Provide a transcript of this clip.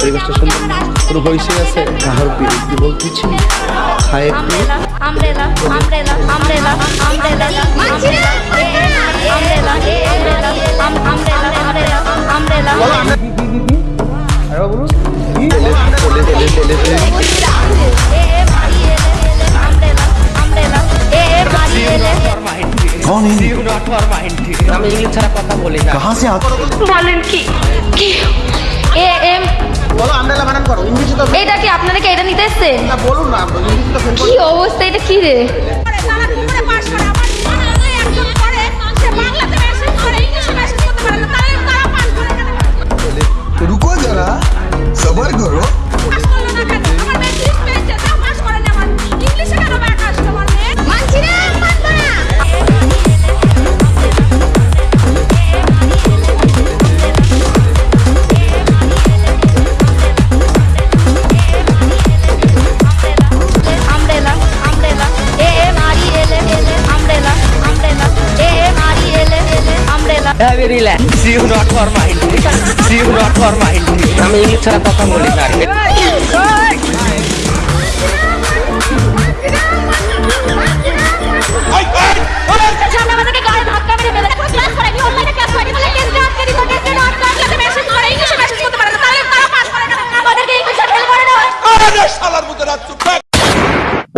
পরিবেশটা সুন্দর না কোনো হইসে আছে কাহার কি বলতেছি খায় একটু আমরেলা আমরেলা আমরেলা আমরেলা আমরেলা আমরেলা আমরেলা আমরেলা আমরেলা তেলে তেলে তেলে তেলে कौन है আমি ইংলিশ ছাড়া কথা বলি না कहाँ से आते বলেন কি কি এ এম বলো আমরেলা বানান করো ইংলিশে তো এটা কি আপনারা কি এটা নিতে এসছেন না বলুন না ইংলিশে তো ফেল কি অবস্থা এটা কি রে তারা কুমড়ে পাশ করে alhamdulillah. See you not for my enemy see you not for my enemy আমি ইংলিশ ছাড়া কথা